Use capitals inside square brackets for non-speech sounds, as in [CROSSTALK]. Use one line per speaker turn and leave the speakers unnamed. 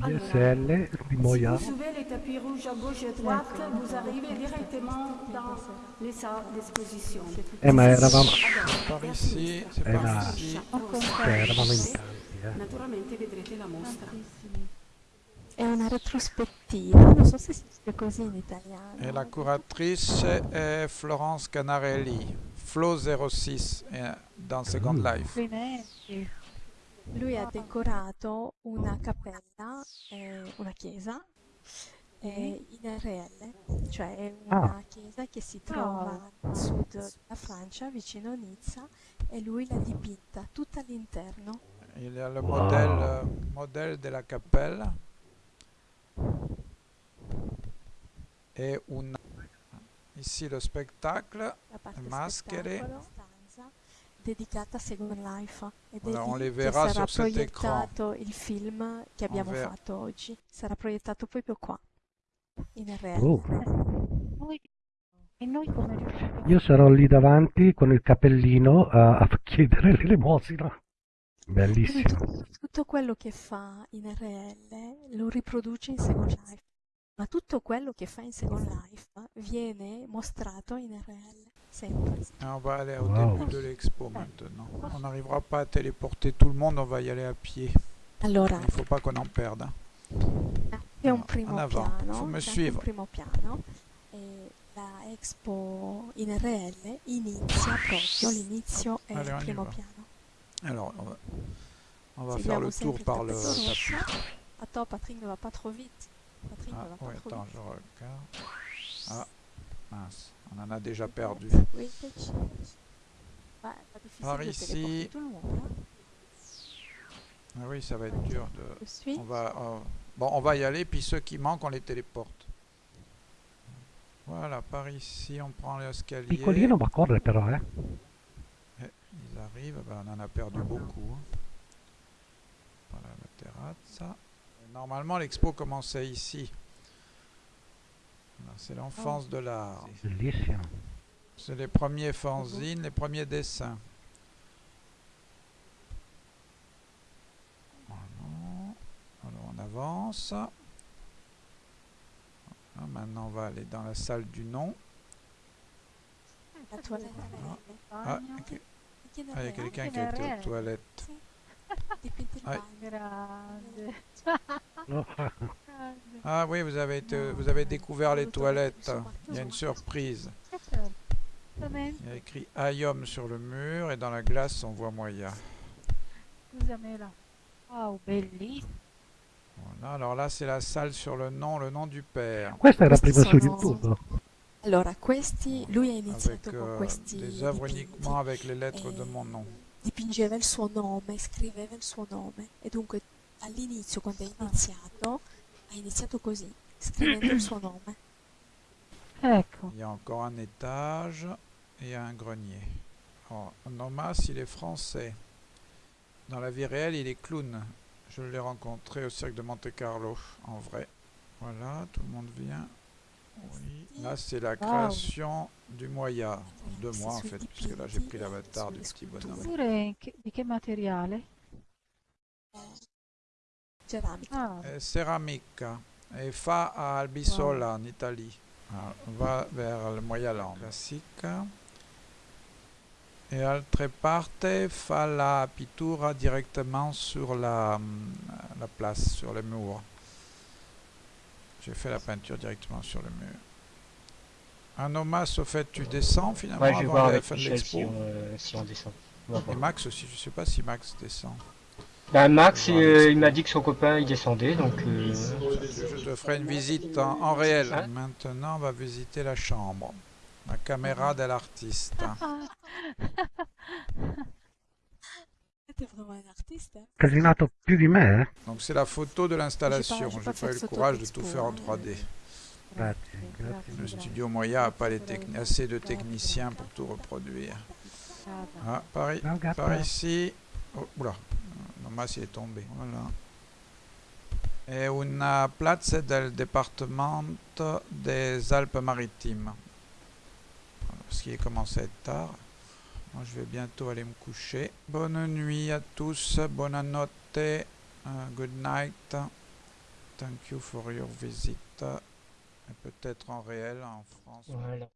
PSL di Moya.
Si vous suivez les tapis rouges à gauche et à droite, vous arrivez directement dans les salles d'exposition.
Eh ma eravamo,
Par ici, c'est par ici.
eravamo in tanti, eh.
Naturalmente vedrete la mostra.
È una retrospettiva, non so se si dice così in italiano.
Et la curatrice est Florence Canarelli, Flo 06 eh, dans Second
Mm.
Life.
Lui ha decorato una cappella, eh, una chiesa, eh, in RL, cioè è una
Ah.
chiesa che si trova a sud della Francia, vicino a Nizza, e lui l'ha dipinta tutta all'interno.
Il le
Wow.
modèle, euh, modèle de la cappelle et una. Ici le spectacle.
La parte
Maschere.
spettacolo, dedicata a Second Life ed è
on
lì che sarà proiettato il film che abbiamo
verra.
fatto oggi. Sarà proiettato proprio qua, in RL.
Oh.
Noi- e noi come riusciamo?
Io sarò lì davanti con il cappellino a, a chiedere l'elemosina. Bellissimo.
tu- tutto quello che fa in RL lo riproduce in Second Life, ma tutto quello che fa in Second Life viene mostrato in RL,
Et on va aller au
Wow.
début de l'expo maintenant. On n'arrivera pas à téléporter tout le monde, on va y aller à pied. Il ne faut pas qu'on en perde. hein.
un
En avant,
piano,
faut me suivre.
primo piano e la Expo in RL inizia proprio, l'inizio è
Allez,
il
on y
primo
va.
piano.
Alors, on va, on va faire le tour
il
par le tapis.
Attends, Patrick ne va pas trop vite. Patrick
Ah,
ne va pas
oui,
trop
attends,
vite.
je regarde. Ah, mince, on en a déjà perdu.
Bah,
Par ici.
hein.
Ah oui, ça va être dur de. On va, euh, bon, on va y aller, puis ceux qui manquent, on les téléporte. Voilà, par ici, on prend l'escalier.
Piccolino ma corre però, eh.
Eh, ils arrivent, ben, on en a perdu beaucoup. hein. Voilà la terrazza. Normalement, l'expo commençait ici. C'est l'enfance de l'art. C'est les premiers fanzines, les premiers dessins. Alors on avance. Voilà, maintenant on va aller dans la salle du nom.
La toilette
Ah,
ne
Ah, il y a quelqu'un qui a été
nel
aux toilettes. Ah. [LAUGHS] [LAUGHS] Ah oui, vous avez, été- vous avez découvert les toilettes. Il y a une surprise. Il y a écrit Ayom sur le mur et dans la glace on voit Moya. Voilà, alors là c'est la salle sur le nom, le nom du père.
Questa prima su YouTube.
Allora, questi, lui ha
Avec
iniziato con
euh,
questi
des œuvres uniquement avec les lettres de
Eh,
mon nom.
dipingeva il suo nome, scriveva il suo nome e dunque all'inizio quando è iniziato ha iniziato così, scrivendo il suo nome.
Ecco.
Il y a encore un étage et un grenier. Alors, Nomas, il est français. Dans la vie réelle, il est clown. Je l'ai rencontré au cirque de Monte Carlo, en vrai. Voilà, tout le monde vient. Oui. Là, c'est la création du Moya. De moi, en fait, puisque là, j'ai pris l'avatar du petit bonhomme.
Pure in che- di che materiale?
Ceramica.
Ah,
Euh, Ceramica. Et fa à Albisola, en Italie. Alors, on va vers le Moyaland. Classique. Et altre parte fa la pittura directement sur la, hum, la place, sur le mur. J'ai fait la peinture directement sur le mur. Un hommage au fait, tu descends finalement
Ouais, je vais
avant
voir
la
avec
fin de
Michel si
l'expo.
on, euh, si on descend.
Et. Max aussi, je sais pas si Max descend.
Bah, Max, euh,
l'expo.
il m'a dit que son copain il descendait, donc euh,
Je te ferai une visite en, en réel.
Hein
Maintenant, on va visiter la chambre. La caméra de l'artiste. [LAUGHS]
Siete vraiment un artiste hein
Casinato più di me?
Donc c'est la photo de l'installation.
J'ai pas- pas
eu le courage de tout faire en
hein.
3D.
Grazie, grazie.
Le studio Moya n'a pas les assez de techniciens pour tout reproduire. Ah, par, i-
Ciao, gatta.
par ici. Oh, oula, Il est tombé. Voilà. È una piazza del département des Alpes-Maritimes. Parce qu'il commence à être tard. Moi, je vais bientôt aller me coucher. Bonne nuit à tous, bonne notte, euh, good night. Thank you for your visit. Et Peut-être en réel en France.
Voilà.